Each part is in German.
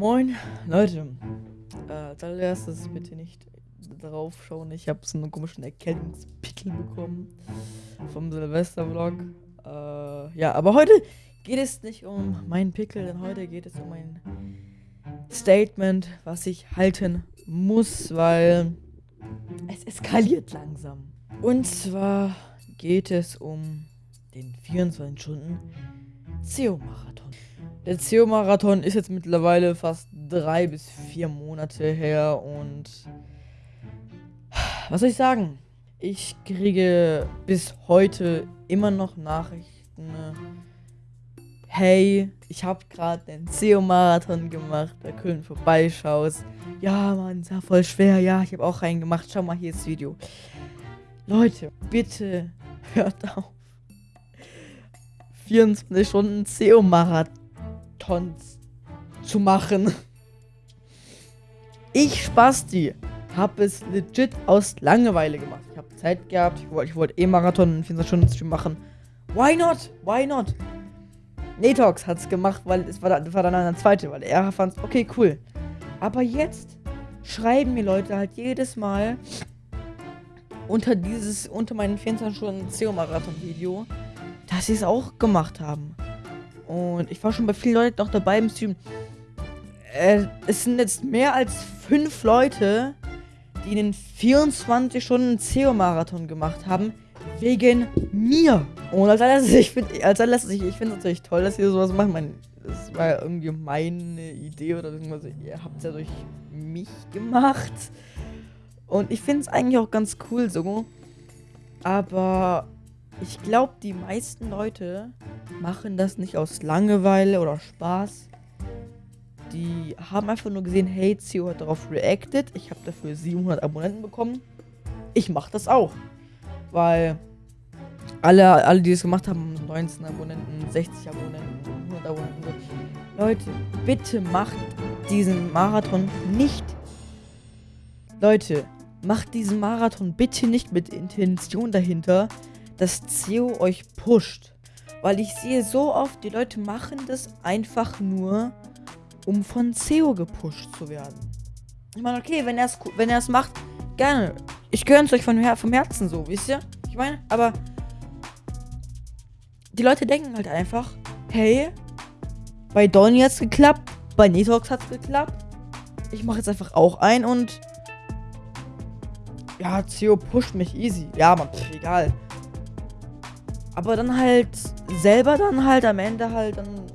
Moin, Leute. Äh, allererstes bitte nicht drauf schauen. Ich habe so einen komischen Erkältungspickel bekommen vom Silvester-Vlog. Äh, ja, aber heute geht es nicht um meinen Pickel, denn heute geht es um ein Statement, was ich halten muss, weil es eskaliert langsam. Und zwar geht es um den 24 Stunden CO-Marathon. Der CO-Marathon ist jetzt mittlerweile fast drei bis vier Monate her und was soll ich sagen? Ich kriege bis heute immer noch Nachrichten. Hey, ich habe gerade den CO-Marathon gemacht, da Köln vorbeischaust. Ja, Mann, ist ja voll schwer. Ja, ich habe auch einen gemacht. Schau mal, hier das Video. Leute, bitte hört auf. 24 Stunden CO-Marathons zu machen. Ich Spasti habe es legit aus Langeweile gemacht. Ich habe Zeit gehabt, ich wollte wollt eh Marathon in 24 Stunden Stream machen. Why not? Why not? Netox hat es gemacht, weil es war, war dann eine zweite, weil er fand okay, cool. Aber jetzt schreiben mir Leute halt jedes Mal unter dieses, unter meinen 24 Stunden CO-Marathon-Video, dass sie es auch gemacht haben. Und ich war schon bei vielen Leuten noch dabei im Stream. Äh, es sind jetzt mehr als fünf Leute, die den 24 Stunden CO-Marathon gemacht haben, wegen mir. Und als allererstes, ich finde es natürlich toll, dass ihr sowas macht. Mein, das war ja irgendwie meine Idee oder irgendwas. Ihr habt es ja durch mich gemacht. Und ich finde es eigentlich auch ganz cool so. Aber ich glaube, die meisten Leute machen das nicht aus Langeweile oder Spaß. Die haben einfach nur gesehen, hey, Zio hat darauf reacted. Ich habe dafür 700 Abonnenten bekommen. Ich mache das auch. Weil alle, alle, die es gemacht haben, 19 Abonnenten, 60 Abonnenten, 100 Abonnenten. Leute, bitte macht diesen Marathon nicht. Leute, macht diesen Marathon bitte nicht mit Intention dahinter, dass CEO euch pusht. Weil ich sehe so oft, die Leute machen das einfach nur, um von CEO gepusht zu werden. Ich meine, okay, wenn er es wenn macht, gerne. Ich gönne es euch von, vom Herzen so, wisst ihr? Ich meine, aber die Leute denken halt einfach, hey, bei Donny hat's geklappt, bei Netox hat's geklappt. Ich mache jetzt einfach auch ein und ja, CEO pusht mich easy. Ja, man, pff, egal. Aber dann halt selber dann halt am Ende halt dann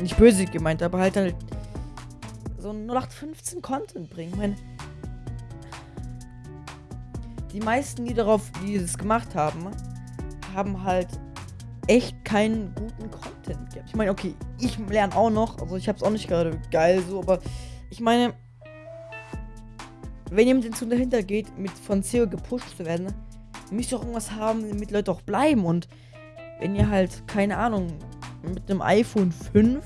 nicht böse gemeint, aber halt halt so 0815 Content bringen. Ich meine, die meisten, die darauf, die das gemacht haben, haben halt echt keinen guten Content gehabt. Ich meine, okay, ich lerne auch noch, also ich habe es auch nicht gerade geil so, aber ich meine, wenn jemand zu dahinter geht, mit von CEO gepusht zu werden, müsst ihr auch irgendwas haben, damit Leute auch bleiben und wenn ihr halt, keine Ahnung, mit einem iPhone 5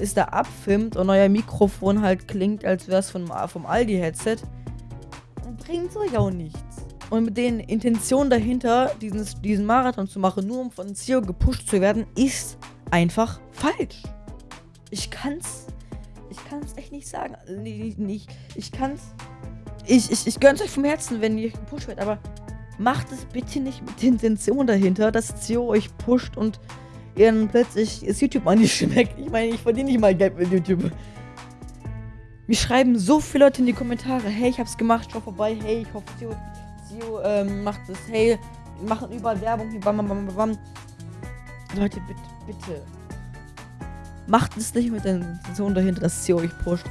ist da abfilmt und euer Mikrofon halt klingt, als wäre es vom, vom Aldi-Headset, dann bringt es euch auch nichts. Und mit den Intentionen dahinter, diesen, diesen Marathon zu machen, nur um von CEO gepusht zu werden, ist einfach falsch. Ich kann's. Ich kann's echt nicht sagen. Nee, nicht. Ich kann's. Ich, ich, ich gönn's euch vom Herzen, wenn ihr gepusht werdet, aber macht es bitte nicht mit der Intention dahinter, dass CEO euch pusht und ihr dann plötzlich das YouTube an nicht schmeckt. Ich meine, ich verdiene nicht mal Geld mit YouTube. Mir schreiben so viele Leute in die Kommentare, hey, ich hab's gemacht, schau vorbei, hey, ich hoffe, CEO, CEO ähm, macht das, hey, wir machen überall Werbung, hier, bam, bam, bam, bam. Leute, bitte, bitte. Macht es nicht mit der Intention dahinter, dass CEO euch pusht.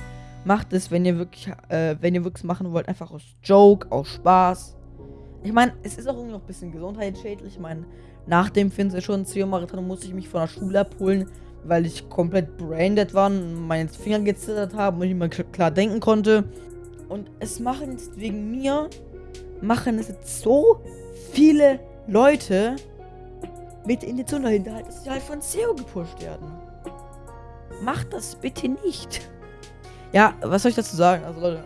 Macht es, wenn ihr wirklich, äh, wenn ihr wirklich machen wollt, einfach aus Joke, aus Spaß. Ich meine, es ist auch irgendwie noch ein bisschen gesundheitsschädlich. Ich meine, nach dem Finster schon Marathon musste ich mich von der Schule abholen, weil ich komplett braindead war und meine Finger gezittert haben und ich nicht mehr klar denken konnte. Und es machen jetzt wegen mir, machen es jetzt so viele Leute mit Intention dahinter, halt, dass sie halt von CEO gepusht werden. Macht das bitte nicht. Ja, was soll ich dazu sagen? Also Leute,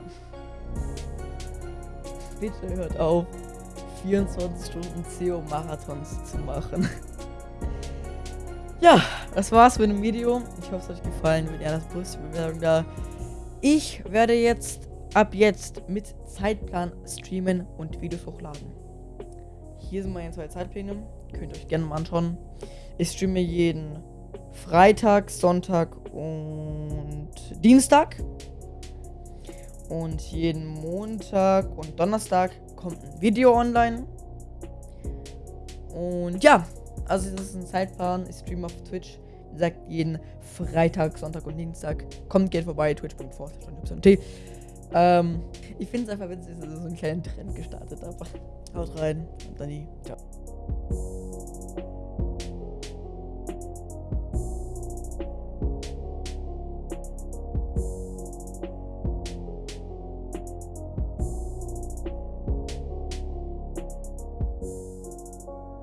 bitte hört auf. 24 Stunden CO-Marathons zu machen. ja, das war's mit dem Video. Ich hoffe, es hat euch gefallen. Wenn ihr das positive Bewertung da. Ich werde jetzt ab jetzt mit Zeitplan streamen und Videos hochladen. Hier sind meine zwei Zeitpläne. Könnt ihr euch gerne mal anschauen. Ich streame jeden Freitag, Sonntag und Dienstag. Und jeden Montag und Donnerstag kommt ein Video online. Und ja, also das ist ein Zeitplan. Ich streame auf Twitch. Wie gesagt, jeden Freitag, Sonntag und Dienstag. Kommt, geht vorbei, twitch.4 ähm, Ich finde es einfach witzig, dass ich so einen kleinen Trend gestartet habe. Haut rein und dann die. Ciao.